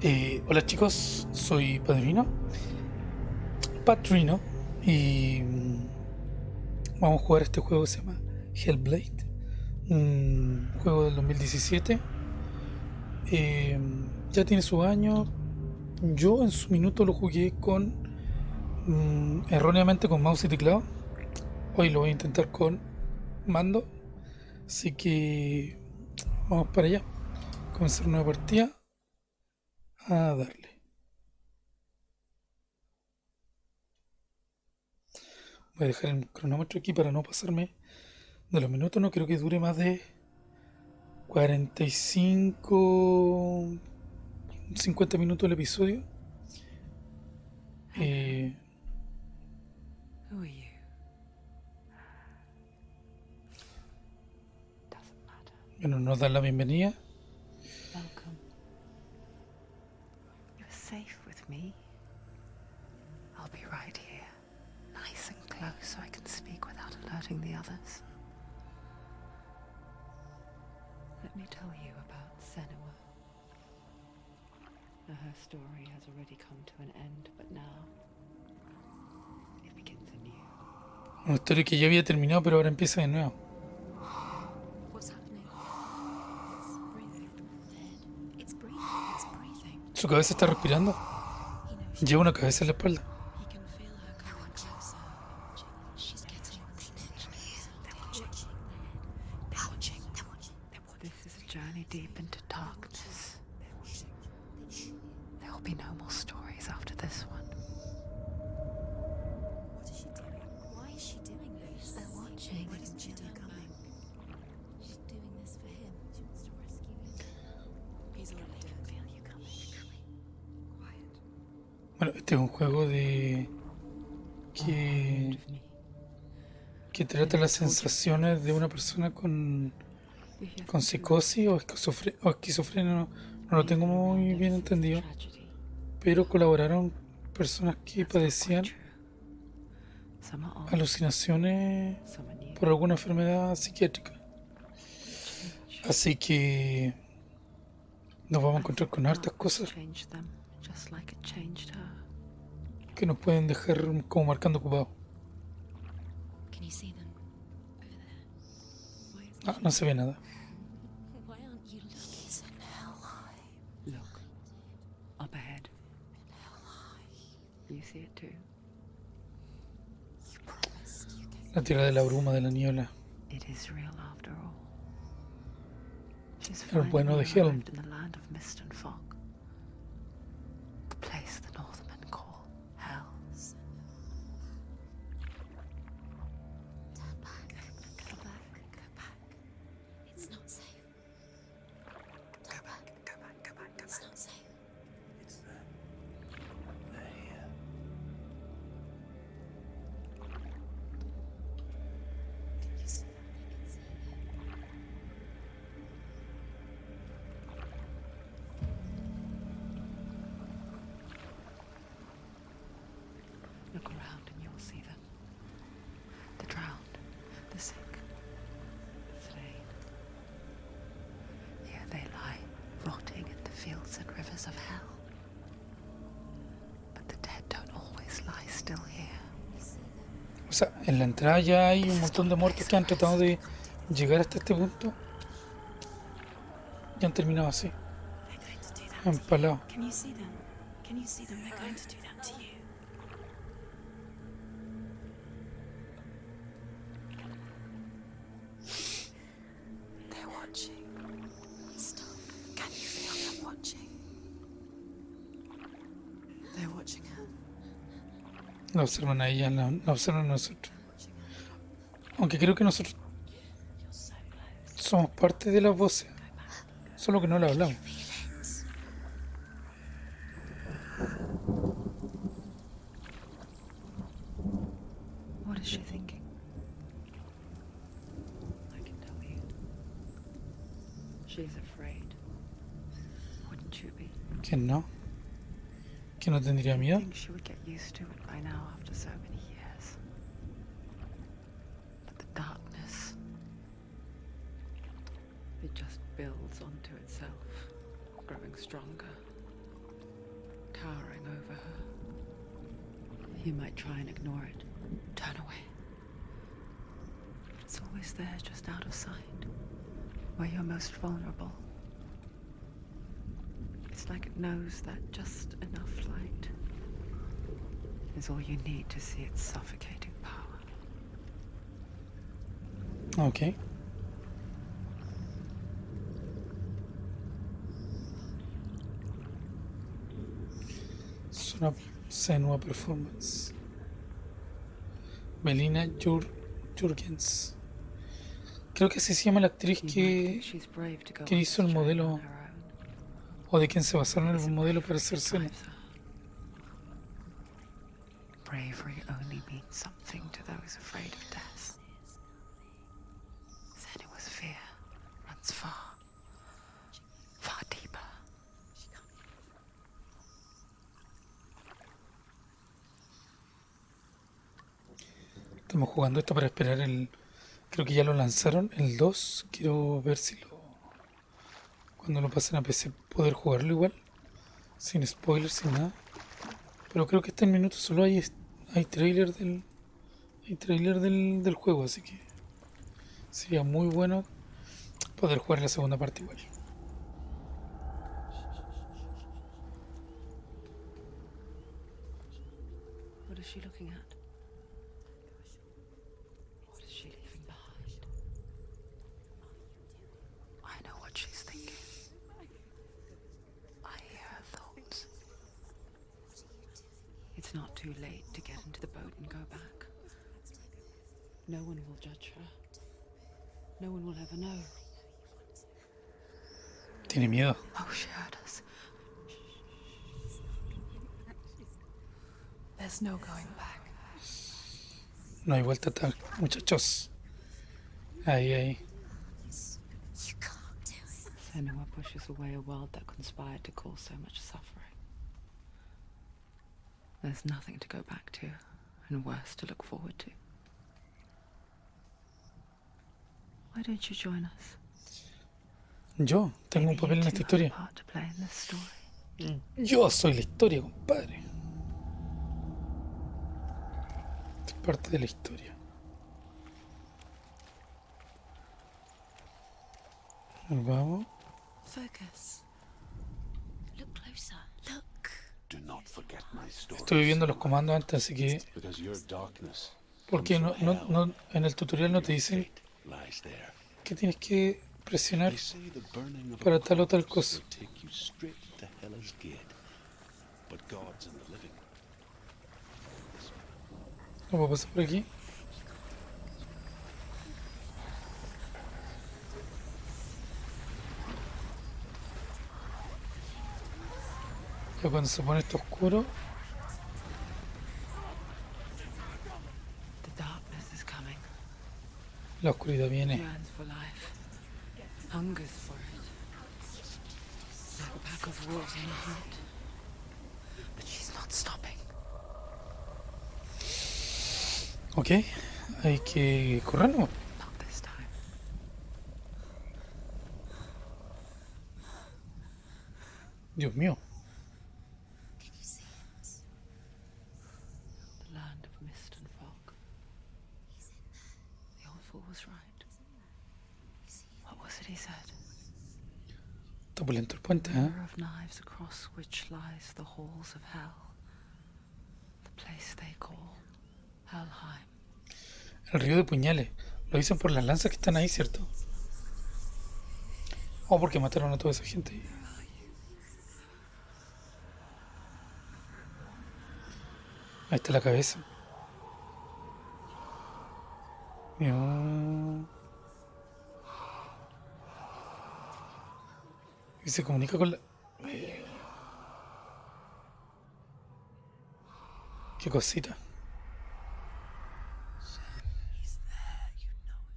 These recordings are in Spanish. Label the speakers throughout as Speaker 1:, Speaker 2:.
Speaker 1: Eh, hola chicos, soy Padrino, Patrino, y mm, vamos a jugar este juego que se llama Hellblade, un juego del 2017. Eh, ya tiene su año. Yo en su minuto lo jugué con mm, erróneamente con mouse y teclado. Hoy lo voy a intentar con mando. Así que vamos para allá. Comenzar una partida a darle. Voy a dejar el cronómetro aquí para no pasarme de los minutos. No creo que dure más de 45, 50 minutos el episodio. Eh, bueno, nos dan la bienvenida. Historia que ya había terminado, pero ahora empieza de nuevo. ¿Su cabeza está respirando? Lleva una cabeza en la espalda. Bueno, este es un juego de... que... que trata las sensaciones de una persona con... con psicosis o, esquizofrenia, no, lo tengo muy bien entendido. Pero colaboraron personas que padecían alucinaciones por alguna enfermedad psiquiátrica. Así que nos vamos a encontrar con hartas cosas que nos pueden dejar como marcando ocupado. Ah, no se ve nada. La tierra de la bruma de la niebla. El bueno de Helm. En la entrada ya hay un montón de muertos que han tratado de llegar hasta este punto. Y han terminado así. Empalados. La observan a ella, la, observan a nosotros. Aunque creo que nosotros somos parte de la voz, solo que no la hablamos. used to it by now after
Speaker 2: so many years. But the darkness, it just builds onto itself, growing stronger, towering over her. You might try and ignore it, turn away. It's always there, just out of sight, where you're most vulnerable. It's like it knows that just enough light is all you need to see its suffocating power.
Speaker 1: Ok. Es una Senua Performance. Melina Jur Jurgens. Creo que así se llama la actriz que, que hizo el modelo o de quien se basaron en el modelo para hacer Senua.
Speaker 2: Bravery only means something to those afraid of death. Senua's fear runs far, far deeper.
Speaker 1: Estamos jugando esto para esperar el. Creo que ya lo lanzaron, el 2. Quiero ver si lo. Cuando lo pasen a PC, poder jugarlo igual. Sin spoilers, sin nada. Pero creo que este en minutos solo hay, hay trailer del. Hay trailer del, del juego, así que. Sería muy bueno poder jugar la segunda parte igual.
Speaker 2: Too late to get into the boat and go back. No one will judge her. No one will ever know.
Speaker 1: Tiene miedo.
Speaker 2: Oh, she heard us.
Speaker 3: There's no going back.
Speaker 1: No hay vuelta atrás, muchachos. Ahí, ahí.
Speaker 3: You can't do it.
Speaker 2: Senua pushes away a world that conspired to cause so much suffering. There's nothing to go back to, and worse to look forward to. Why don't you join us?
Speaker 1: Yo tengo un papel en esta historia.
Speaker 2: to play in this story. Mm.
Speaker 1: Yo soy la historia, compadre. Es parte de la historia. Nos Vamos.
Speaker 3: Focus.
Speaker 1: Estoy viendo los comandos antes, así que. Porque no, no, no, en el tutorial no te dicen que tienes que presionar. Para tal o tal cosa. ¿Lo puedo pasar por aquí? Ya cuando se pone esto oscuro, la oscuridad viene.
Speaker 2: Yearns for life. Hungers for it. Like a pack of wolves on a hunt. But she's not stopping.
Speaker 1: Ok, hay que correr, ¿no?
Speaker 2: Not this time.
Speaker 1: Dios mío.
Speaker 3: Can you see it?
Speaker 2: The land of mist and fog. The old fool was right. What was it he said?
Speaker 1: Está pulento el puente, ¿eh?
Speaker 2: Across which lies the halls of hell. The place they call Helheim.
Speaker 1: El río de puñales. Lo dicen por las lanzas que están ahí, ¿cierto? O porque mataron a toda esa gente. Ahí está la cabeza. Y se comunica con la... Eh. Qué cosita.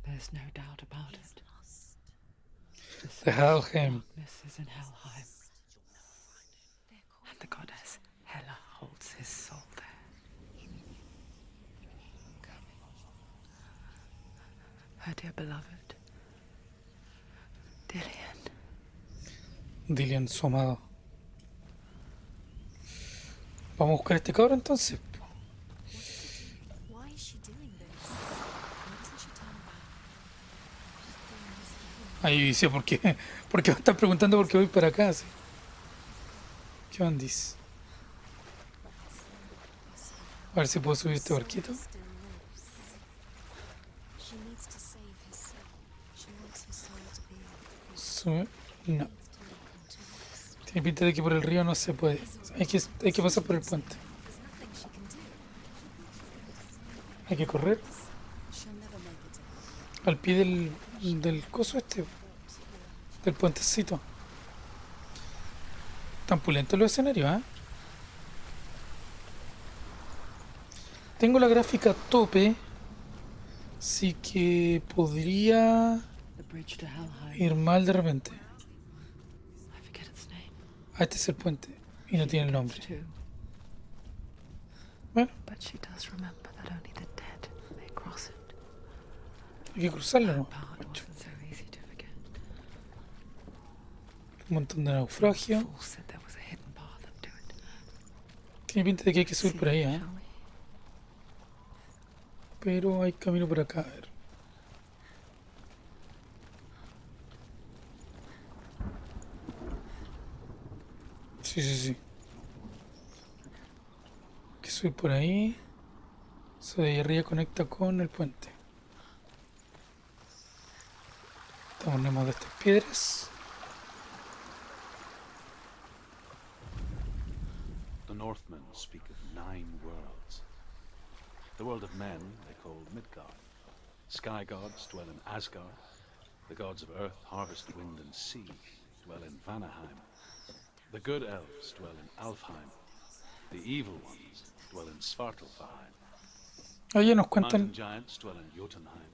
Speaker 2: There's no doubt about it.
Speaker 1: The Helheim.
Speaker 2: Darkness is in Helheim. And the goddess Hela holds his soul there. Her dear beloved, Dillian.
Speaker 1: Dillian su amado. Vamos a buscar a este cabro entonces. Ahí dice, ¿por qué? ¿Por qué me están preguntando por qué voy para acá? sí? ¿Qué ondis? A ver si puedo subir este barquito. Sube. No.
Speaker 3: to look into this.
Speaker 1: Tiene pinta de que por el río no se puede. Hay que, hay que pasar por el puente. Hay que correr al pie del, del coso este. Del puentecito. Tan pulentos los escenarios, ¿ah? Tengo la gráfica a tope. Así que podría ir mal de repente.
Speaker 2: I forget its name.
Speaker 1: Ah, este es el puente. Y no tiene el nombre. Bueno, hay que cruzarlo, ¿no? Un montón de
Speaker 2: it.
Speaker 1: Tiene pinta de que hay que subir por ahí, ¿ah?
Speaker 2: we?
Speaker 1: Pero hay camino por acá, a ver. Sí, sí, sí. Que subir por ahí. Eso de ahí arriba conecta con el puente. Tomemos de estas piedras.
Speaker 4: The Northmen speak of nine worlds. The world of men they call Midgard. Sky gods dwell in Asgard. The gods of earth, harvest, wind, and sea dwell in Vanaheim. The good elves dwell in Alfheim. The evil ones dwell in Svartalfheim.
Speaker 1: Oye, nos
Speaker 4: Mountain
Speaker 1: cuentan.
Speaker 4: giants dwell in Jotunheim.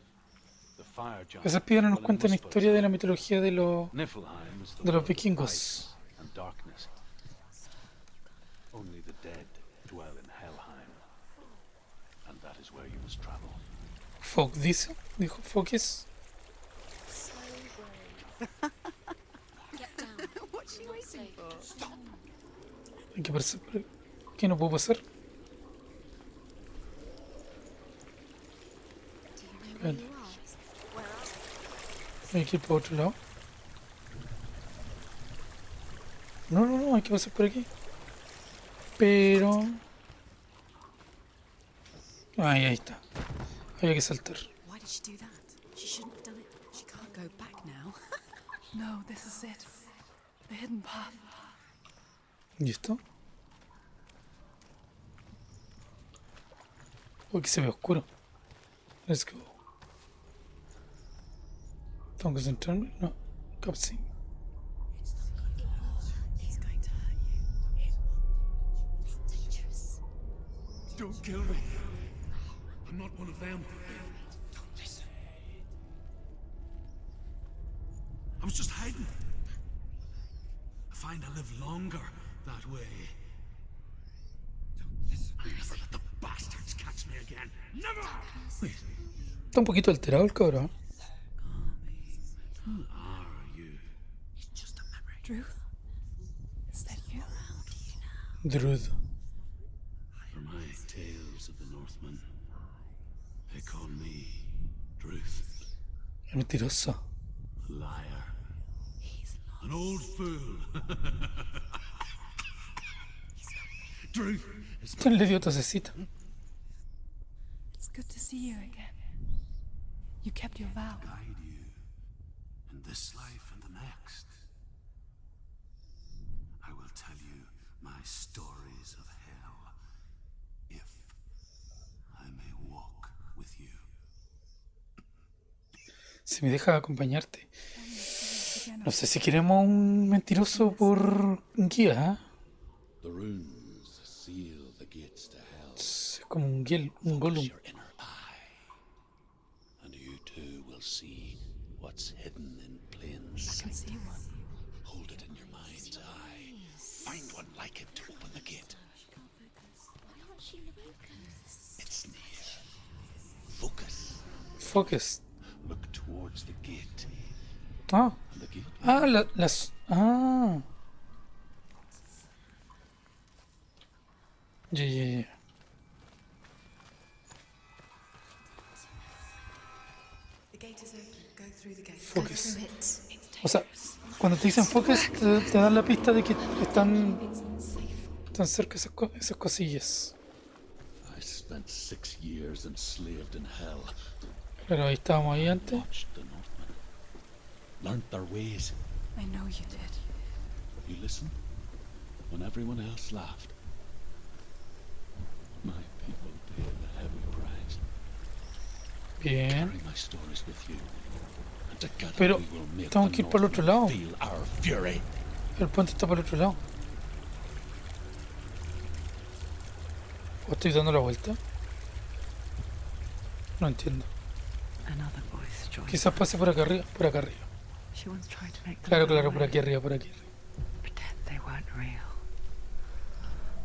Speaker 4: The fire giants
Speaker 1: Esas piedras nos
Speaker 4: dwell in
Speaker 1: cuentan historia de la mitología de los. De los vikingos.
Speaker 4: ice and darkness. Only the dead dwell in Helheim. And that is where you must travel.
Speaker 1: Folk dice, dijo Focus. Hay que pasar por ¿Qué no puedo pasar? Hay que ir por otro lado. No, no, no, hay que pasar por aquí. Pero... Ahí, ahí está. Había que saltar.
Speaker 3: Why did she do that? She shouldn't have done it. She can't go back now.
Speaker 2: No, this is it. The hidden path.
Speaker 1: ¿Y esto? Uy, que se ve oscuro. Let's go. ¿Tengo que concentrarme? No. Cutscene.
Speaker 5: Don't kill me. I'm not one of them. Don't listen. I was just hiding. I find I live longer that way. Don't listen. I'm not gonna let the bastards catch me again. Never! Wait,
Speaker 1: Está un poquito alterado el cabrón.
Speaker 5: who are you? It's just a memory.
Speaker 2: Druth? Is that you?
Speaker 1: Druid.
Speaker 5: For my tales of the Northmen, they call me Druth,
Speaker 1: Es mentiroso.
Speaker 5: a liar, an old fool.
Speaker 1: ¿Quién le dio tosecita?
Speaker 2: It's good to see you again. You kept your vow.
Speaker 5: guide you in this life and the next. I will tell you my stories of hell if I may walk with you.
Speaker 1: Si me deja acompañarte. No sé si queremos un mentiroso por guía. ¿eh?
Speaker 4: The runes seal the gates to hell.
Speaker 1: Es como un, guiel, un golem.
Speaker 4: your inner eye. And you too will see what's hidden in plain sight.
Speaker 2: I can see one.
Speaker 4: Hold it in your mind's eye. Find one like it to open the gate.
Speaker 3: Why can't she focus?
Speaker 4: It's near. Focus.
Speaker 1: Focus.
Speaker 4: Look towards the gate.
Speaker 1: Ah,
Speaker 4: And the gate
Speaker 1: ah, la- las. Ah, Ya, ya, ya. Focus.
Speaker 3: Through it.
Speaker 1: O sea, cuando te dicen focus, te, te dan la pista de que están, están cerca esas, co- esas cosillas.
Speaker 5: I spent six years enslaved in hell.
Speaker 1: Pero ahí estábamos ahí antes.
Speaker 5: Learned their ways.
Speaker 2: I know you did.
Speaker 5: You listened when everyone else laughed.
Speaker 1: Bien.
Speaker 5: Carry my stories with you. And together
Speaker 1: Pero tengo que ir para el otro lado. El puente está por el otro lado. ¿O estoy dando la vuelta? No entiendo. Quizás pase por acá arriba, por acá arriba. Claro, claro, por aquí arriba, por aquí arriba.
Speaker 2: Pretend they weren't real.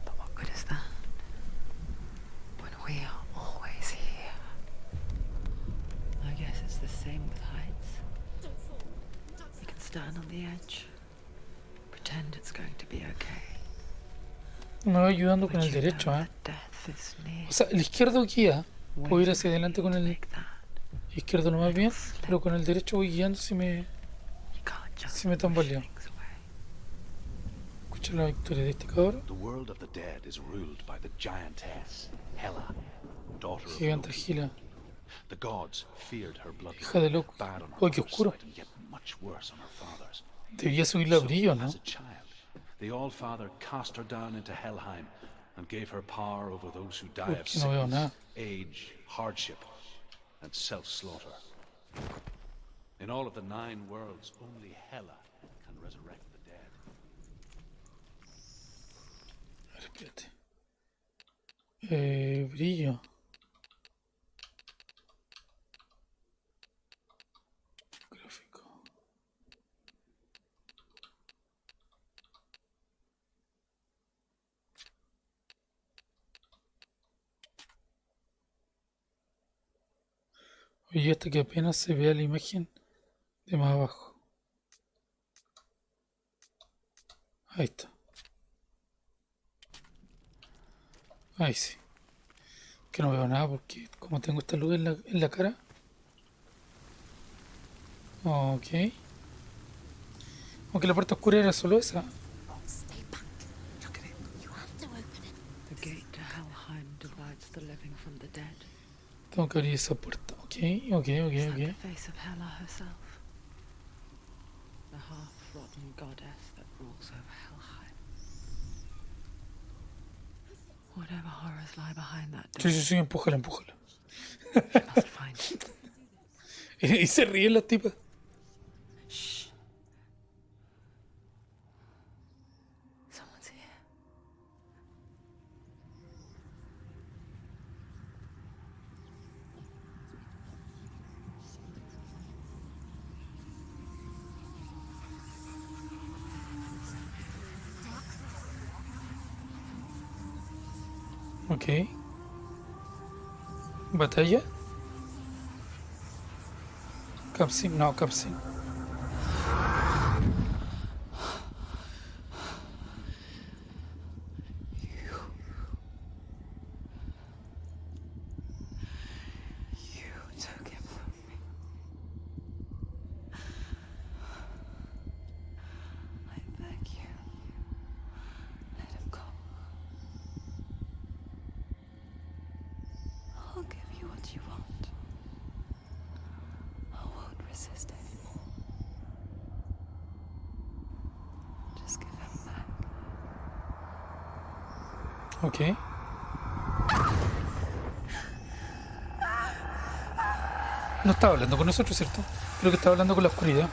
Speaker 2: But what good is that? When we are always here. I guess it's the same with heights. You can stand on the edge. Pretend it's going to be okay.
Speaker 1: Me va ayudando con el derecho, ¿eh? O sea, el izquierdo guía. Puedo ir hacia adelante con el izquierdo lo más bien, pero con el derecho voy guiando si me si me tambaleo. Escucha la victoria de este cabrón.
Speaker 4: The world of the dead is ruled by the giantess, Hela, daughter of
Speaker 1: Gigante
Speaker 4: Loki.
Speaker 1: Gila.
Speaker 4: The gods feared her blood.
Speaker 1: Hija de loco. Uy, qué oscuro.
Speaker 4: Much worse on her father's.
Speaker 1: Debería subir la
Speaker 4: So,
Speaker 1: brillo, ¿no?
Speaker 4: As a child, the All-Father cast her down into Helheim and gave her power over those who die
Speaker 1: Uy,
Speaker 4: of
Speaker 1: que no
Speaker 4: sickness, age, hardship, and self-slaughter. In all of the nine worlds, only Hela can resurrect the dead.
Speaker 1: Espérate. Eh, brillo. Hasta que apenas se vea la imagen de más abajo. Ahí está. Ahí sí. Que no veo nada porque como tengo esta luz en la, en la cara. Ok. Aunque la parte oscura era solo esa. Tengo que abrir esa puerta. Ok, ok, ok,
Speaker 2: Is that the face of Hela herself? The half-rotten goddess that rules over Helheim. Whatever horrors lie behind that
Speaker 1: Sí,
Speaker 2: door,
Speaker 1: sí, sí, empújala, empújala. Y se ríe la tipa. Ok. ¿Batalla? Capsin, no, Capsin.
Speaker 2: You
Speaker 1: Ok. No estaba hablando con nosotros, ¿cierto? Creo que estaba hablando con la oscuridad.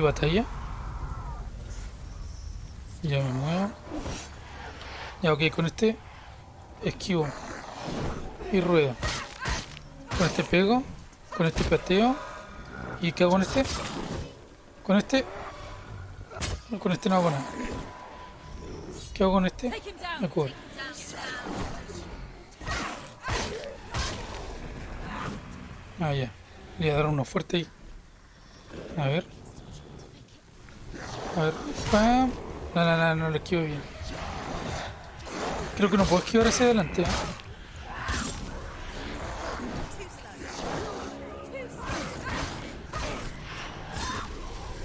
Speaker 1: Batalla. Ya me muevo. Ya, ok, con este esquivo y ruedo. Con este pego, con este pateo ¿Y qué hago con este? ¿Con este? No, con este no hago nada. ¿Qué hago con este? Me cubre. Ah, ya. Le voy a dar uno fuerte ahí. A ver. A ver. ¡Pam! No, no, no, no lo esquivo bien. Creo que no puedo esquivar hacia adelante. ¿eh?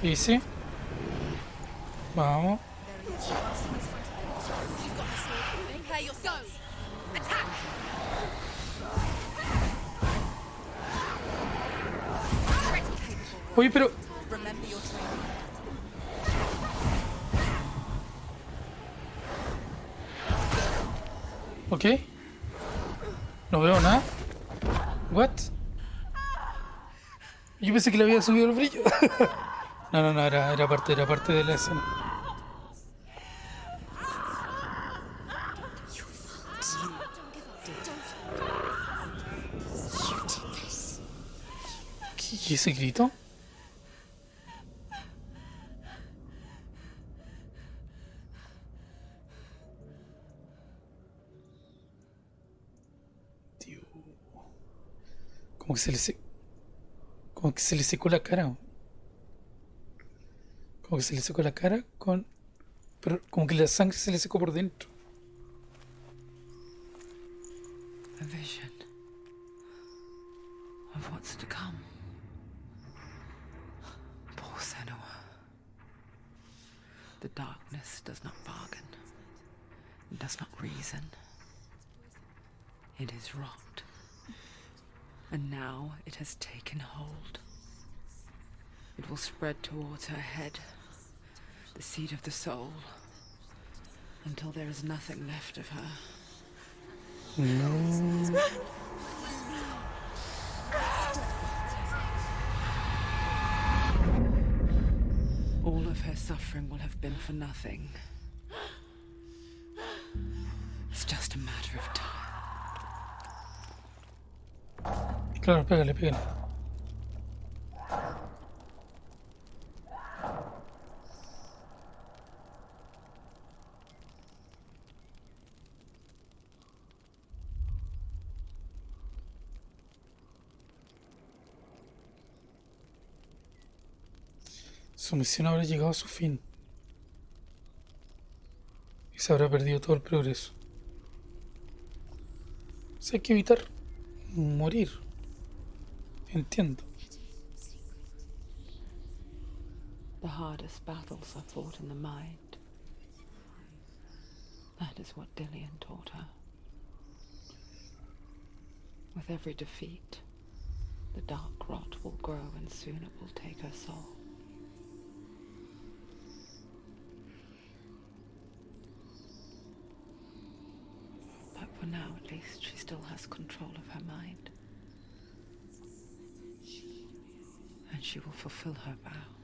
Speaker 1: Easy. Vamos. Oye, pero... Ok. No veo nada. What? Yo pensé que le había subido el brillo. no, no, no, era, era parte, era parte de la escena. ¿Qué ese grito? Como que se le se... Como que se le secó la cara. Como que se le secó la cara con... Como que la sangre se le secó por dentro.
Speaker 2: A vision of what's to come. Poor Senua. The darkness does not bargain, it does not reason. It is rot. And now it has taken hold. It will spread towards her head, the seat of the soul, until there is nothing left of her. All of her suffering will have been for nothing. It's just a matter of time.
Speaker 1: Claro, pégale, pégale. Su misión habrá llegado a su fin. Y se habrá perdido todo el progreso. Hay que evitar morir. Entiendo.
Speaker 2: The hardest battles are fought in the mind. That is what Dillian taught her. With every defeat, the dark rot will grow and soon it will take her soul. But for now, at least, she still has control of her mind. And she will fulfill her vow.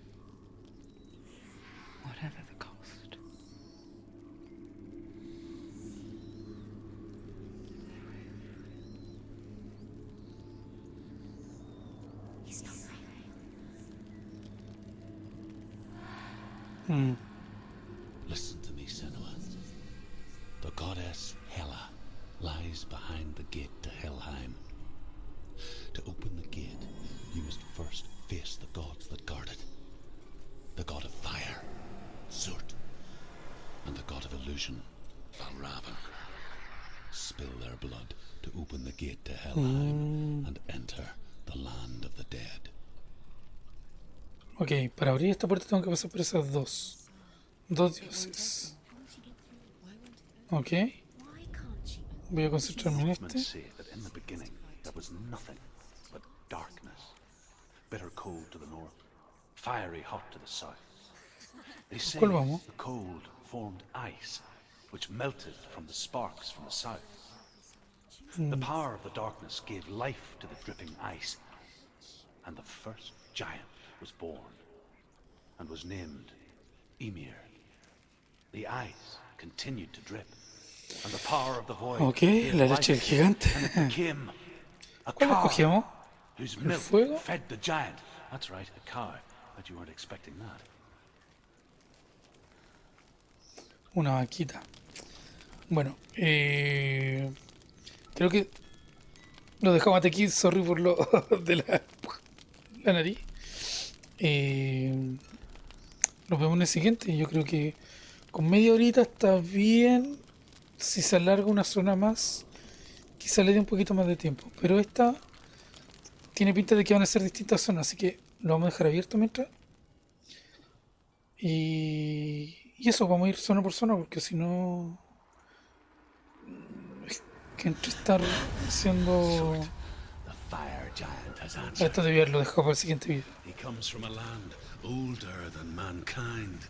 Speaker 5: Spill their blood to open the gate to Helheim and enter the land of the dead.
Speaker 1: Ok, para abrir esta puerta tengo que pasar por esas dos. Dos dioses. Ok,
Speaker 3: Why can't she?
Speaker 1: voy a concentrarme en
Speaker 4: Northmen
Speaker 1: este.
Speaker 4: say that in the beginning there was nothing but darkness. Bitter cold to the north, fiery hot to the south. They say
Speaker 1: ¿Cuál vamos?
Speaker 4: the cold formed ice, which melted from the sparks from the south. The hmm. power of the darkness gave life to the dripping ice, and the first giant was born, and was named Ymir. The ice continued to drip, and the power of the void
Speaker 1: Ok,
Speaker 4: gave
Speaker 1: la leche del gigante.
Speaker 4: and it became a cow whose
Speaker 1: ¿El
Speaker 4: milk fed the giant That's right, a cow. Bet you weren't expecting that.
Speaker 1: Una vaquita. Bueno, eh, creo que lo dejamos hasta aquí. Sorry por lo de la, nariz. Eh, nos vemos en el siguiente. Yo creo que con media horita está bien. Si se alarga una zona más, quizá le dé un poquito más de tiempo. Pero esta tiene pinta de que van a ser distintas zonas, así que lo vamos a dejar abierto mientras. Y, y eso, vamos a ir zona por zona, porque si no. Es que entre estar haciendo. Esto debía haberlo dejado para el siguiente video.
Speaker 5: He comes from a land older than mankind.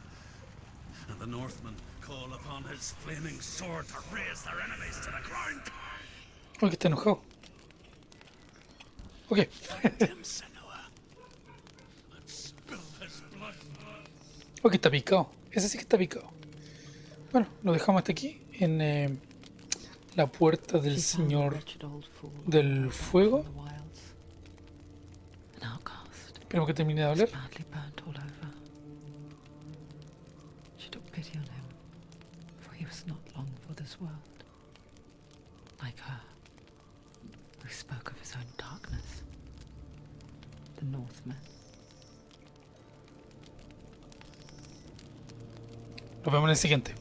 Speaker 5: And the Northmen call upon his flaming sword to raise their enemies to the ground.
Speaker 1: Uy, que está enojado. Ok, ok, está picado. Ese sí que está picado. Bueno, lo dejamos hasta aquí en eh, la puerta del Señor del Fuego. Esperemos que termine de hablar.
Speaker 2: badly
Speaker 1: Nos vemos en el siguiente.